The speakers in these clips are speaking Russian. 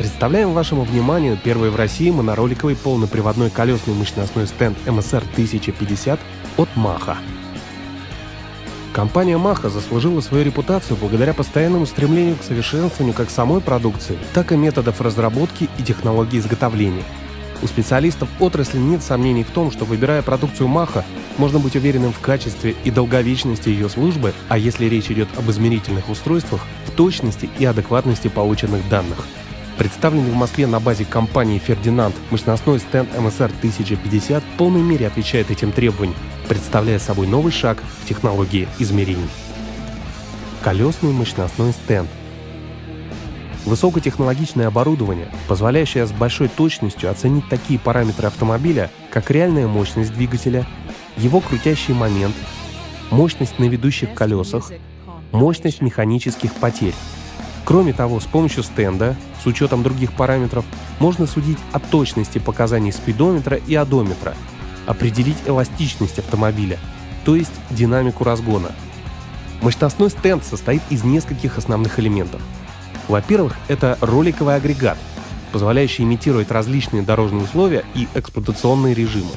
Представляем вашему вниманию первый в России монороликовый полноприводной колесный мощностной стенд MSR 1050 от Maha. Компания Maha заслужила свою репутацию благодаря постоянному стремлению к совершенствованию как самой продукции, так и методов разработки и технологий изготовления. У специалистов отрасли нет сомнений в том, что выбирая продукцию Маха, можно быть уверенным в качестве и долговечности ее службы, а если речь идет об измерительных устройствах, в точности и адекватности полученных данных. Представленный в Москве на базе компании «Фердинанд» мощностной стенд MSR 1050 в полной мере отвечает этим требованиям, представляя собой новый шаг в технологии измерений. Колесный мощностной стенд Высокотехнологичное оборудование, позволяющее с большой точностью оценить такие параметры автомобиля, как реальная мощность двигателя, его крутящий момент, мощность на ведущих колесах, мощность механических потерь. Кроме того, с помощью стенда, с учетом других параметров, можно судить о точности показаний спидометра и одометра, определить эластичность автомобиля, то есть динамику разгона. Мощностной стенд состоит из нескольких основных элементов – во-первых, это роликовый агрегат, позволяющий имитировать различные дорожные условия и эксплуатационные режимы.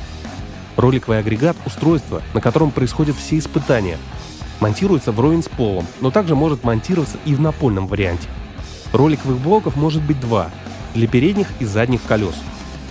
Роликовый агрегат — устройство, на котором происходят все испытания. Монтируется вровень с полом, но также может монтироваться и в напольном варианте. Роликовых блоков может быть два — для передних и задних колес.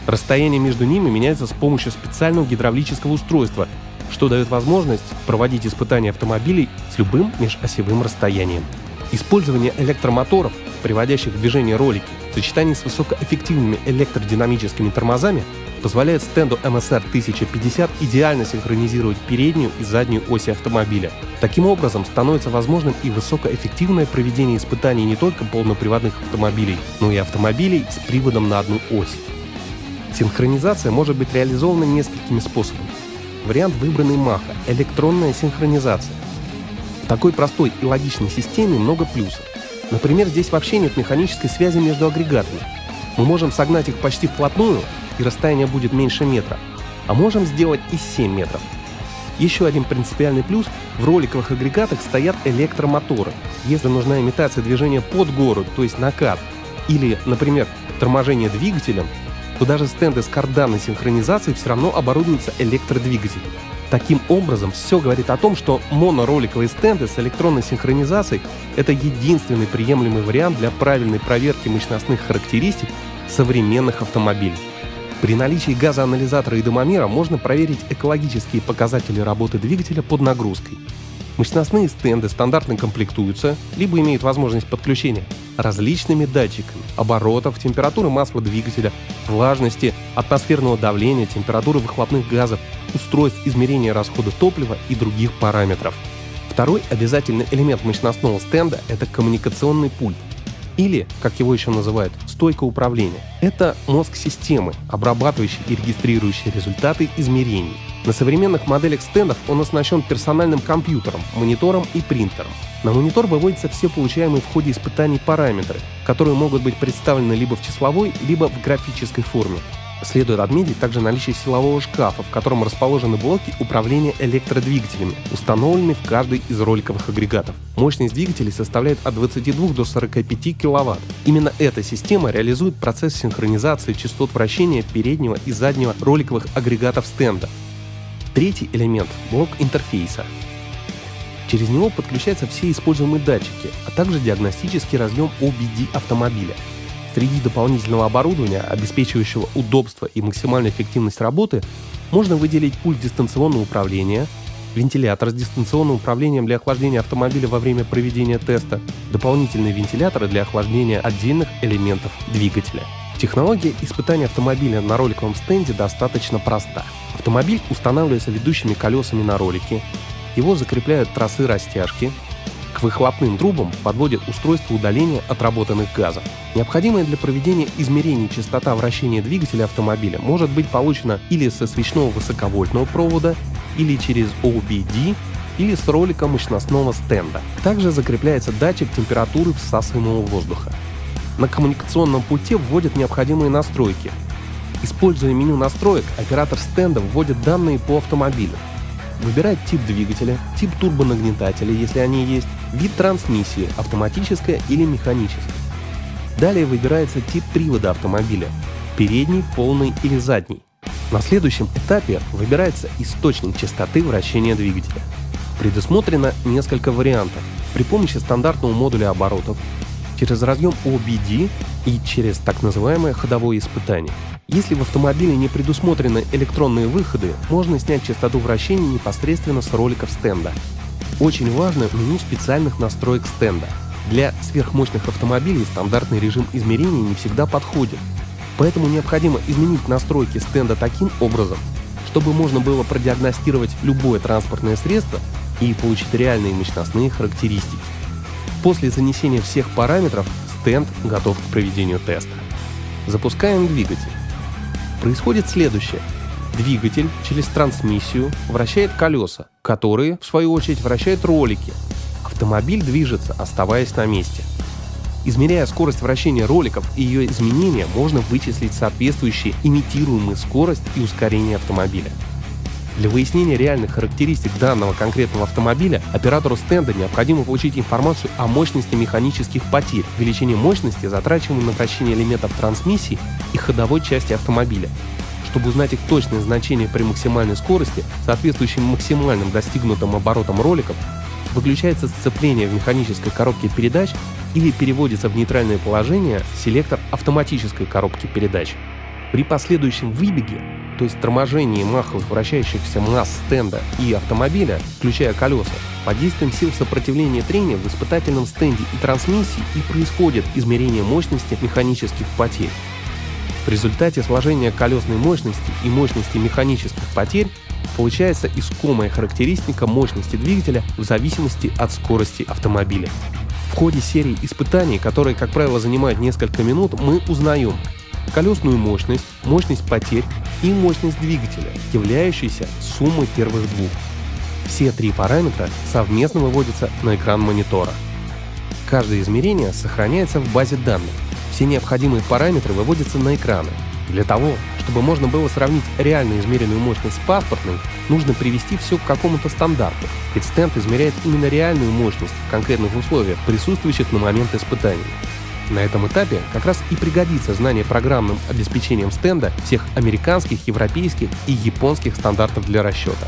Расстояние между ними меняется с помощью специального гидравлического устройства, что дает возможность проводить испытания автомобилей с любым межосевым расстоянием. Использование электромоторов приводящих в движение ролики, в сочетании с высокоэффективными электродинамическими тормозами позволяет стенду MSR 1050 идеально синхронизировать переднюю и заднюю оси автомобиля. Таким образом, становится возможным и высокоэффективное проведение испытаний не только полноприводных автомобилей, но и автомобилей с приводом на одну ось. Синхронизация может быть реализована несколькими способами. Вариант выбранный Маха – электронная синхронизация. В такой простой и логичной системе много плюсов. Например, здесь вообще нет механической связи между агрегатами. Мы можем согнать их почти вплотную, и расстояние будет меньше метра, а можем сделать и 7 метров. Еще один принципиальный плюс – в роликовых агрегатах стоят электромоторы. Если нужна имитация движения под гору, то есть накат, или, например, торможение двигателем, то даже стенды с карданной синхронизацией все равно оборудуются электродвигателем. Таким образом, все говорит о том, что монороликовые стенды с электронной синхронизацией — это единственный приемлемый вариант для правильной проверки мощностных характеристик современных автомобилей. При наличии газоанализатора и дымомера можно проверить экологические показатели работы двигателя под нагрузкой. Мощностные стенды стандартно комплектуются, либо имеют возможность подключения различными датчиками оборотов, температуры масла двигателя, влажности, атмосферного давления, температуры выхлопных газов, устройств измерения расхода топлива и других параметров. Второй обязательный элемент мощностного стенда – это коммуникационный пульт, или, как его еще называют, стойка управления. Это мозг системы, обрабатывающий и регистрирующий результаты измерений. На современных моделях стендов он оснащен персональным компьютером, монитором и принтером. На монитор выводятся все получаемые в ходе испытаний параметры, которые могут быть представлены либо в числовой, либо в графической форме. Следует отметить также наличие силового шкафа, в котором расположены блоки управления электродвигателями, установленные в каждый из роликовых агрегатов. Мощность двигателей составляет от 22 до 45 кВт. Именно эта система реализует процесс синхронизации частот вращения переднего и заднего роликовых агрегатов стенда. Третий элемент — блок интерфейса. Через него подключаются все используемые датчики, а также диагностический разъем OBD автомобиля. Среди дополнительного оборудования, обеспечивающего удобство и максимальную эффективность работы, можно выделить пульт дистанционного управления, вентилятор с дистанционным управлением для охлаждения автомобиля во время проведения теста, дополнительные вентиляторы для охлаждения отдельных элементов двигателя. Технология испытания автомобиля на роликовом стенде достаточно проста. Автомобиль устанавливается ведущими колесами на ролике, его закрепляют тросы растяжки, к выхлопным трубам подводят устройство удаления отработанных газов. Необходимая для проведения измерений частота вращения двигателя автомобиля может быть получена или со свечного высоковольтного провода, или через OBD, или с ролика мощностного стенда. Также закрепляется датчик температуры всасываемого воздуха. На коммуникационном пульте вводят необходимые настройки. Используя меню настроек, оператор стенда вводит данные по автомобилю, Выбирать тип двигателя, тип турбонагнетателя, если они есть, вид трансмиссии, автоматическая или механическая. Далее выбирается тип привода автомобиля – передний, полный или задний. На следующем этапе выбирается источник частоты вращения двигателя. Предусмотрено несколько вариантов при помощи стандартного модуля оборотов, через разъем OBD и через так называемое ходовое испытание. Если в автомобиле не предусмотрены электронные выходы, можно снять частоту вращения непосредственно с роликов стенда. Очень важно меню специальных настроек стенда. Для сверхмощных автомобилей стандартный режим измерения не всегда подходит, поэтому необходимо изменить настройки стенда таким образом, чтобы можно было продиагностировать любое транспортное средство и получить реальные мощностные характеристики. После занесения всех параметров стенд готов к проведению теста. Запускаем двигатель. Происходит следующее. Двигатель через трансмиссию вращает колеса, которые, в свою очередь, вращают ролики. Автомобиль движется, оставаясь на месте. Измеряя скорость вращения роликов и ее изменения, можно вычислить соответствующие имитируемые скорость и ускорение автомобиля. Для выяснения реальных характеристик данного конкретного автомобиля оператору стенда необходимо получить информацию о мощности механических потерь, величине мощности, затрачиваемой на вращение элементов трансмиссии и ходовой части автомобиля. Чтобы узнать их точное значение при максимальной скорости, соответствующим максимальным достигнутым оборотам роликов, выключается сцепление в механической коробке передач или переводится в нейтральное положение селектор автоматической коробки передач. При последующем выбеге то есть торможение маховых вращающихся масс стенда и автомобиля, включая колеса, под действием сил сопротивления трения в испытательном стенде и трансмиссии и происходит измерение мощности механических потерь. В результате сложения колесной мощности и мощности механических потерь получается искомая характеристика мощности двигателя в зависимости от скорости автомобиля. В ходе серии испытаний, которые, как правило, занимают несколько минут, мы узнаем, колесную мощность, мощность потерь и мощность двигателя, являющиеся суммой первых двух. Все три параметра совместно выводятся на экран монитора. Каждое измерение сохраняется в базе данных. Все необходимые параметры выводятся на экраны. Для того, чтобы можно было сравнить реально измеренную мощность с паспортной, нужно привести все к какому-то стандарту, ведь стенд измеряет именно реальную мощность в конкретных условиях, присутствующих на момент испытания. На этом этапе как раз и пригодится знание программным обеспечением стенда всех американских, европейских и японских стандартов для расчета.